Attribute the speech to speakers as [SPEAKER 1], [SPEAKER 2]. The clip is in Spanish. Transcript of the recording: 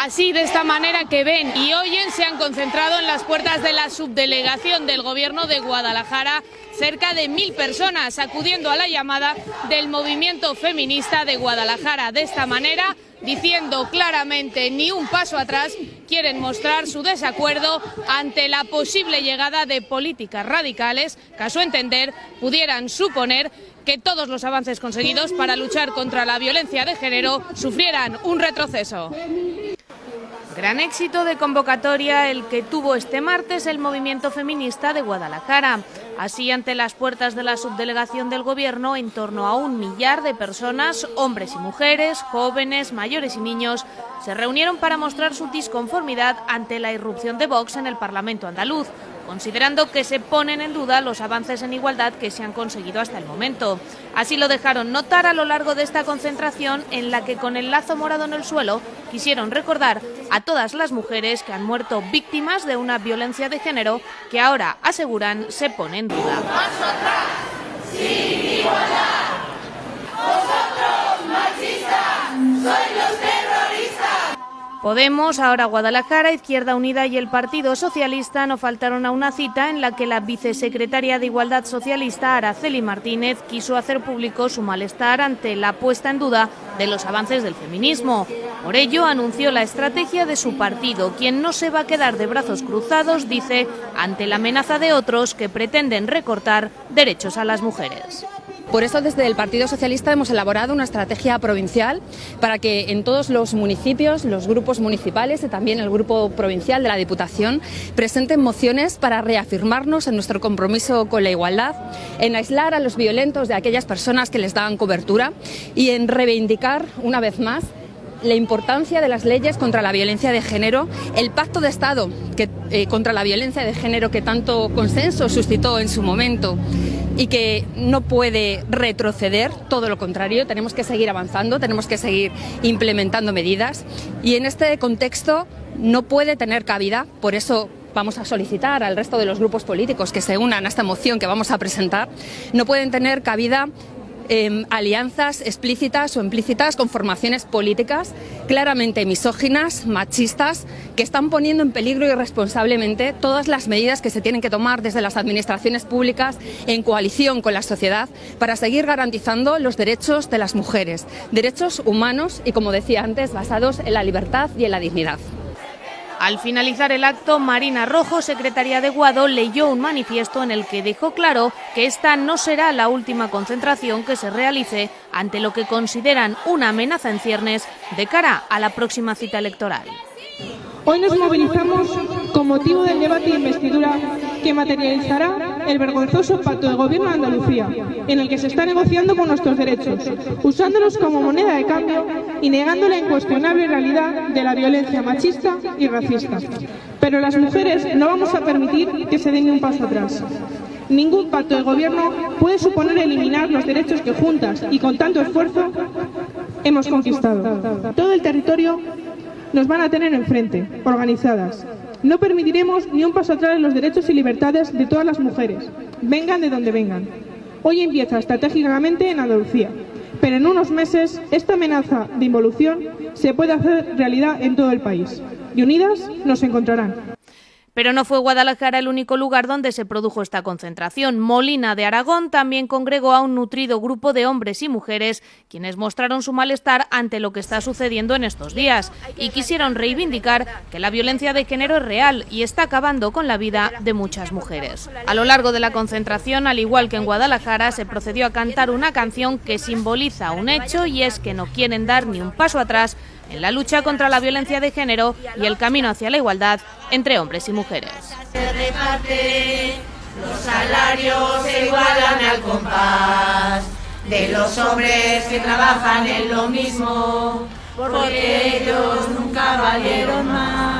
[SPEAKER 1] Así, de esta manera que ven y oyen, se han concentrado en las puertas de la subdelegación del Gobierno de Guadalajara cerca de mil personas acudiendo a la llamada del movimiento feminista de Guadalajara. De esta manera, diciendo claramente ni un paso atrás, quieren mostrar su desacuerdo ante la posible llegada de políticas radicales que, a su entender, pudieran suponer que todos los avances conseguidos para luchar contra la violencia de género sufrieran un retroceso. Gran éxito de convocatoria el que tuvo este martes el movimiento feminista de Guadalajara. Así, ante las puertas de la subdelegación del Gobierno, en torno a un millar de personas, hombres y mujeres, jóvenes, mayores y niños, se reunieron para mostrar su disconformidad ante la irrupción de Vox en el Parlamento andaluz, considerando que se ponen en duda los avances en igualdad que se han conseguido hasta el momento. Así lo dejaron notar a lo largo de esta concentración en la que con el lazo morado en el suelo quisieron recordar a todas las mujeres que han muerto víctimas de una violencia de género que ahora aseguran se pone en duda. Podemos, ahora Guadalajara, Izquierda Unida y el Partido Socialista no faltaron a una cita en la que la vicesecretaria de Igualdad Socialista, Araceli Martínez, quiso hacer público su malestar ante la puesta en duda de los avances del feminismo. Por ello, anunció la estrategia de su partido, quien no se va a quedar de brazos cruzados, dice, ante la amenaza de otros que pretenden recortar derechos a las mujeres.
[SPEAKER 2] Por eso desde el Partido Socialista hemos elaborado una estrategia provincial para que en todos los municipios, los grupos municipales y también el grupo provincial de la Diputación presenten mociones para reafirmarnos en nuestro compromiso con la igualdad, en aislar a los violentos de aquellas personas que les dan cobertura y en reivindicar una vez más la importancia de las leyes contra la violencia de género, el pacto de Estado eh, contra la violencia de género que tanto consenso suscitó en su momento y que no puede retroceder, todo lo contrario, tenemos que seguir avanzando, tenemos que seguir implementando medidas y en este contexto no puede tener cabida, por eso vamos a solicitar al resto de los grupos políticos que se unan a esta moción que vamos a presentar, no pueden tener cabida Em, alianzas explícitas o implícitas con formaciones políticas claramente misóginas, machistas, que están poniendo en peligro irresponsablemente todas las medidas que se tienen que tomar desde las administraciones públicas en coalición con la sociedad para seguir garantizando los derechos de las mujeres, derechos humanos y, como decía antes, basados en la libertad y en la dignidad.
[SPEAKER 1] Al finalizar el acto, Marina Rojo, secretaria de Guado, leyó un manifiesto en el que dejó claro que esta no será la última concentración que se realice ante lo que consideran una amenaza en ciernes de cara a la próxima cita electoral.
[SPEAKER 3] Hoy nos movilizamos con motivo del debate de investidura que materializará el vergonzoso pacto de gobierno de Andalucía, en el que se está negociando con nuestros derechos, usándolos como moneda de cambio y negando la incuestionable realidad de la violencia machista y racista. Pero las mujeres no vamos a permitir que se den un paso atrás. Ningún pacto de gobierno puede suponer eliminar los derechos que juntas y con tanto esfuerzo hemos conquistado. Todo el territorio nos van a tener enfrente, organizadas. No permitiremos ni un paso atrás en los derechos y libertades de todas las mujeres, vengan de donde vengan. Hoy empieza estratégicamente en Andalucía, pero en unos meses esta amenaza de involución se puede hacer realidad en todo el país. Y unidas nos encontrarán.
[SPEAKER 1] Pero no fue Guadalajara el único lugar donde se produjo esta concentración. Molina de Aragón también congregó a un nutrido grupo de hombres y mujeres quienes mostraron su malestar ante lo que está sucediendo en estos días y quisieron reivindicar que la violencia de género es real y está acabando con la vida de muchas mujeres. A lo largo de la concentración, al igual que en Guadalajara, se procedió a cantar una canción que simboliza un hecho y es que no quieren dar ni un paso atrás en la lucha contra la violencia de género y el camino hacia la igualdad entre hombres y mujeres.
[SPEAKER 4] los salarios se igualan al compás de los hombres que trabajan en lo mismo, porque ellos nunca valieron más.